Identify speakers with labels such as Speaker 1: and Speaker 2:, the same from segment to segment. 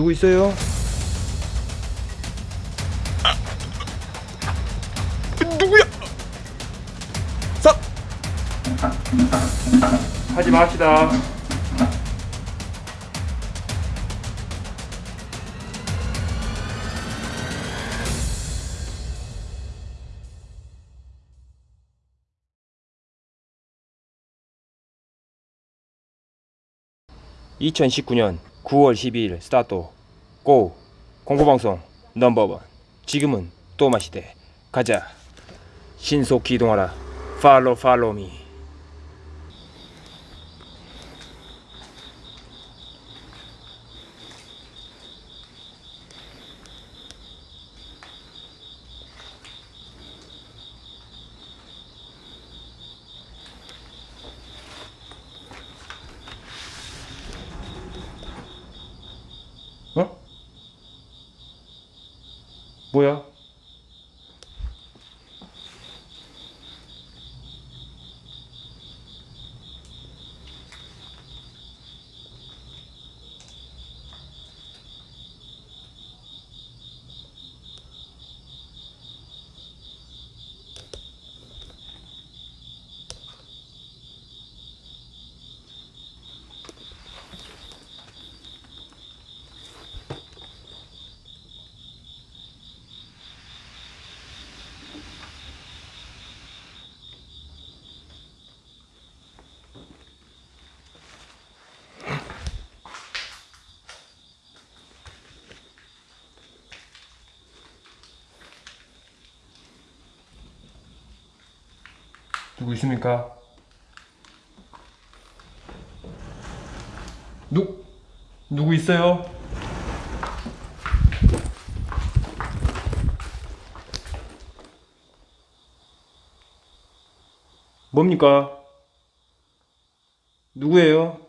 Speaker 1: 누구 있어요? 누구야? 서! 하지 맙시다. (2019년 9월 12일) 스타트 고 공포방송 넘버원. 지금은 또 마시대 가자. 신속 이동하라. 팔로 팔로미 뭐야? 누구 있습니까? 누 누구 있어요? 뭡니까? 누구예요?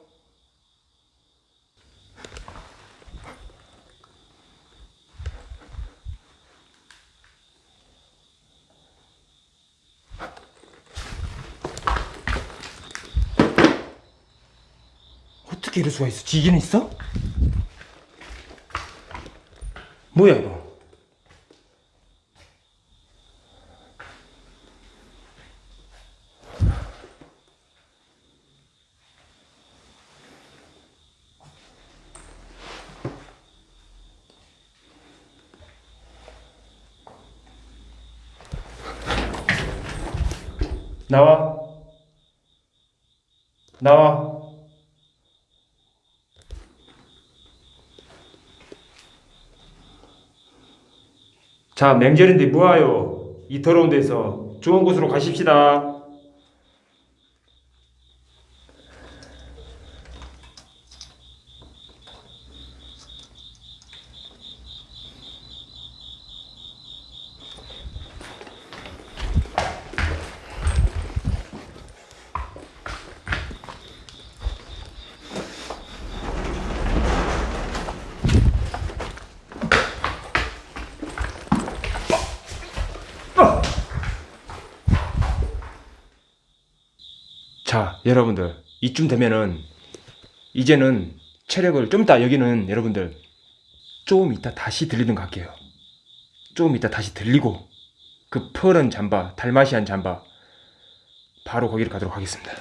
Speaker 1: 어떻게 이럴 수가 있어? 지기는 있어? 뭐야 이거? 나와 나와 자, 맹절인데 뭐하요? 이 더러운 데서 좋은 곳으로 가십시다. 자, 여러분들 이쯤 되면은 이제는 체력을 좀 이따 여기는 여러분들 조금 이따 다시 들리는 것 같게요. 조금 이따 다시 들리고 그 푸른 잠바, 달마시안 잠바 바로 거기를 가도록 하겠습니다.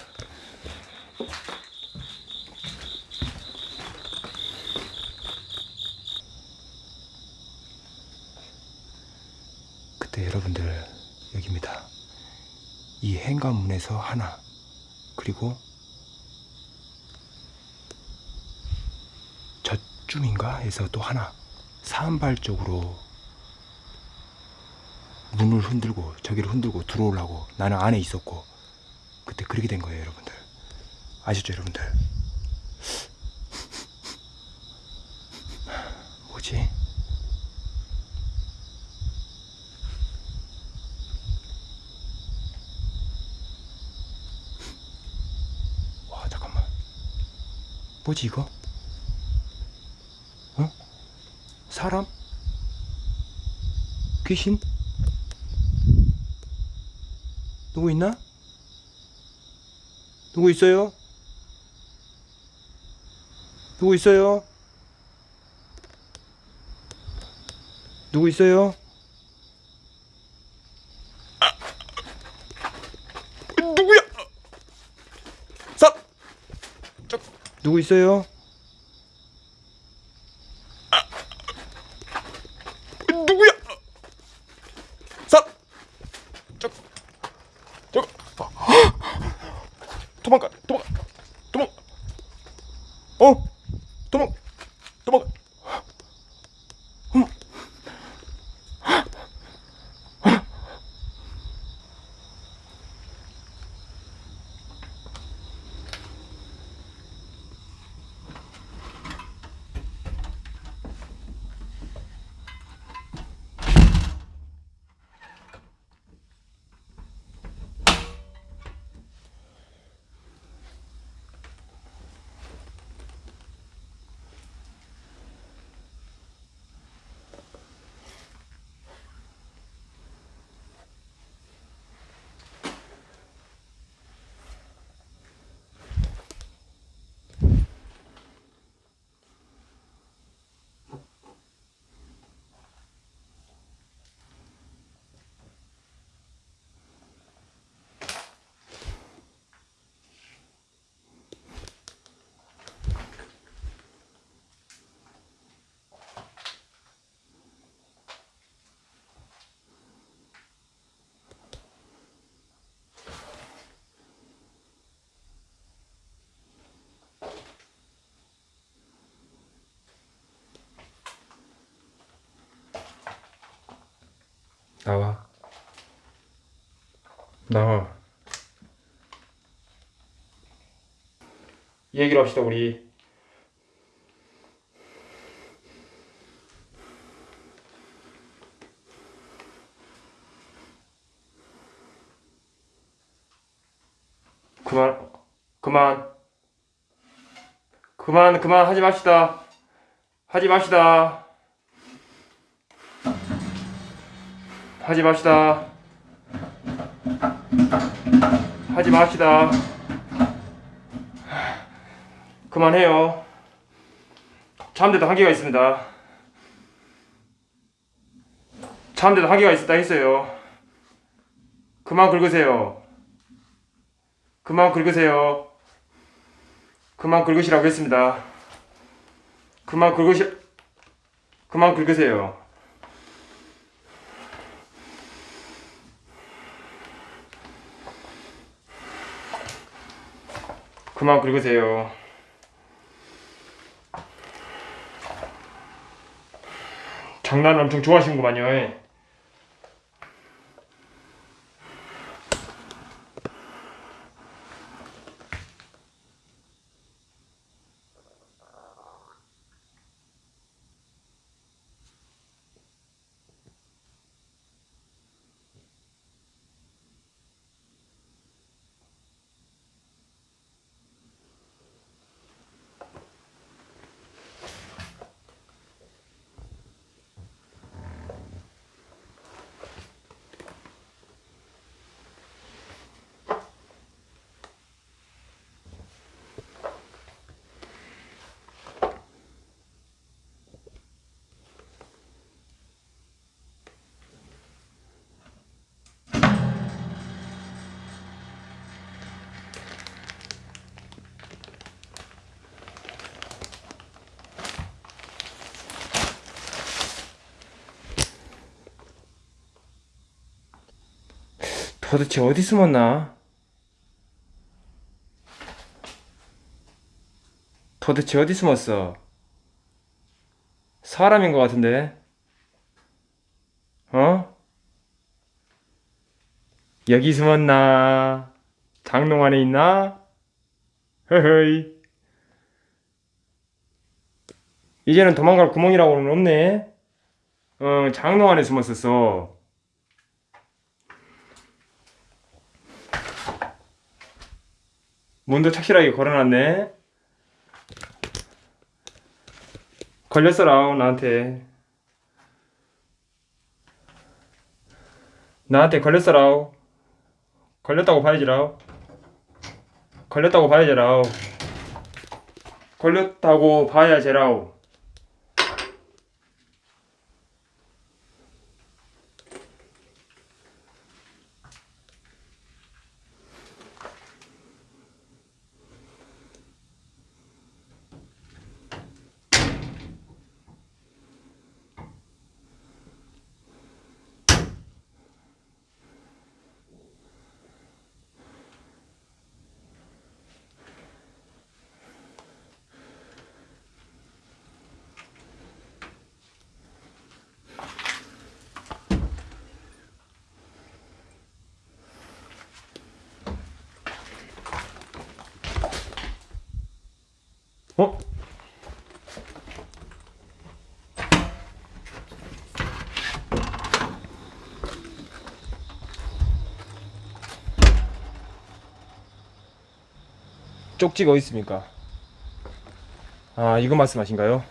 Speaker 1: 그때 여러분들 여기입니다. 이 행관문에서 하나 그리고 저쯤인가 해서 또 하나 사암발 쪽으로 문을 흔들고 저기를 흔들고 들어오려고 나는 안에 있었고 그때 그렇게 된 거예요 여러분들. 아시죠 여러분들? 뭐지 와 잠깐만 뭐지 이거? 어? 사람? 귀신? 누구 있나? 누구 있어요? 누구 있어요? 누구 있어요?
Speaker 2: 누구야? 사
Speaker 1: 누구 있어요? 나와. 나와. 얘기를 합시다 우리. 그만, 그만, 그만, 그만 하지 맙시다. 하지 맙시다. 하지 맙시다. 하지 맙시다. 그만해요. 참는데도 한계가 있습니다. 참는데도 한계가 있었다 했어요. 그만 긁으세요. 그만 긁으세요. 그만 긁으시라고 했습니다. 그만 긁으시, 그만 긁으세요. 그만 긁으세요. 장난 엄청 좋아하시는구만요. 예. 도대체 어디 숨었나? 도대체 어디 숨었어? 사람인 것 같은데? 어? 여기 숨었나? 장롱 안에 있나? 허허이. 이제는 도망갈 구멍이라고는 없네. 어, 장롱 안에 숨었었어. 문도 착실하게 걸어놨네. 걸렸어라 나한테. 나한테 걸렸어라. 걸렸다고 봐야지라. 걸렸다고 봐야지라. 걸렸다고 봐야지라. 어? 쪽지가 어디 있습니까? 아 이거 말씀하신가요?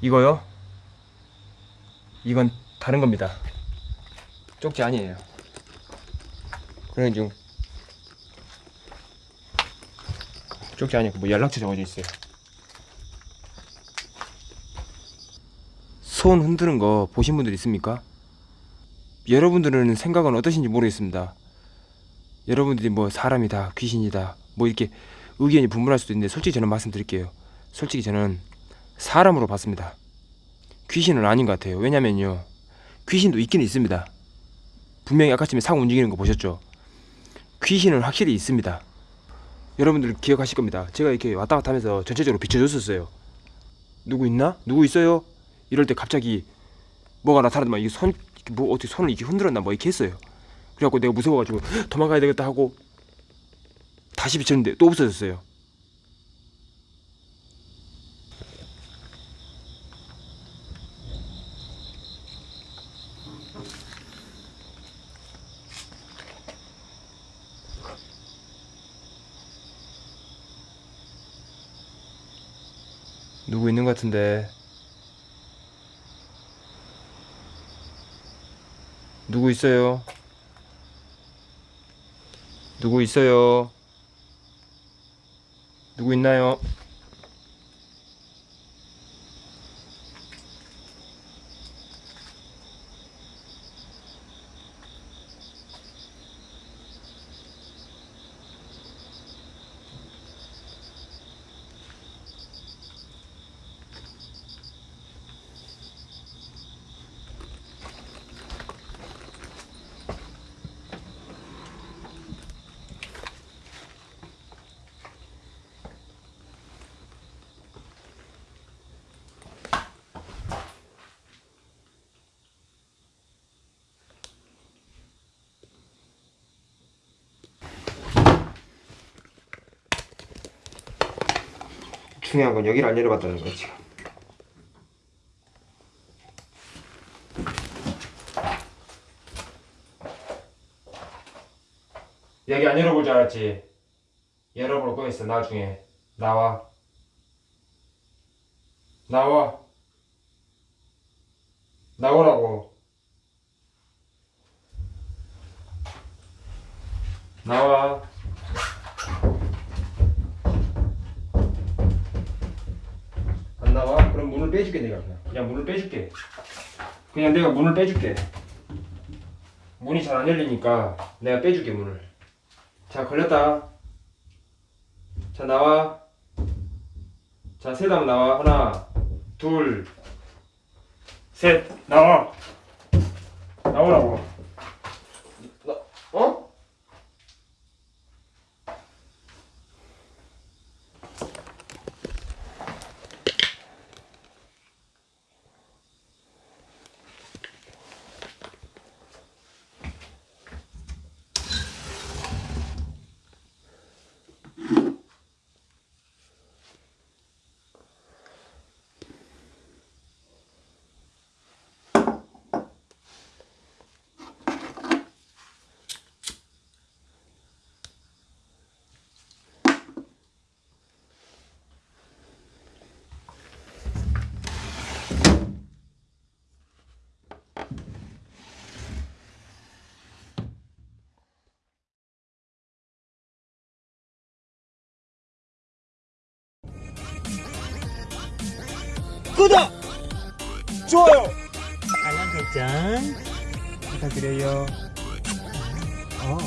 Speaker 1: 이거요? 이건 다른 겁니다. 쪽지 아니에요. 지금 쪽지 아니고 뭐 연락처 적어져 있어요. 손 흔드는 거 보신 분들 있습니까? 여러분들은 생각은 어떠신지 모르겠습니다. 여러분들이 뭐 사람이다, 귀신이다, 뭐 이렇게 의견이 분분할 수도 있는데 솔직히 저는 말씀드릴게요. 솔직히 저는 사람으로 봤습니다. 귀신은 아닌 것 같아요. 왜냐면요. 귀신도 있긴 있습니다. 분명히 아까쯤에 상 움직이는 거 보셨죠? 귀신은 확실히 있습니다. 여러분들 기억하실 겁니다. 제가 이렇게 왔다 갔다 하면서 전체적으로 비춰줬었어요. 누구 있나? 누구 있어요? 이럴 때 갑자기 뭐가 나타나더만 이게 손, 뭐 어떻게 손을 이렇게 흔들었나 뭐 이렇게 했어요. 그래갖고 내가 무서워가지고 도망가야 되겠다 하고 다시 비쳤는데 또 없어졌어요. 누구 있는 것 같은데 누구 있어요? 누구 있어요? 누구 있나요? 중요한 건 여기를 안 열어봤다는 거지 지금. 여기 안 열어볼 줄 알았지? 열어볼 거 있어 나중에. 나와. 나와. 나오라고. 나와 문을 빼줄게 내가 그냥. 그냥 문을 빼줄게. 그냥 내가 문을 빼줄게. 문이 잘 안 열리니까 내가 빼줄게 문을. 자 걸렸다. 자 나와. 자 세담 나와. 하나 둘 셋. 나와. 나오라고 나, 어?
Speaker 3: 구독!
Speaker 2: 좋아요.
Speaker 3: 알람 설정
Speaker 1: 부탁드려요
Speaker 3: 어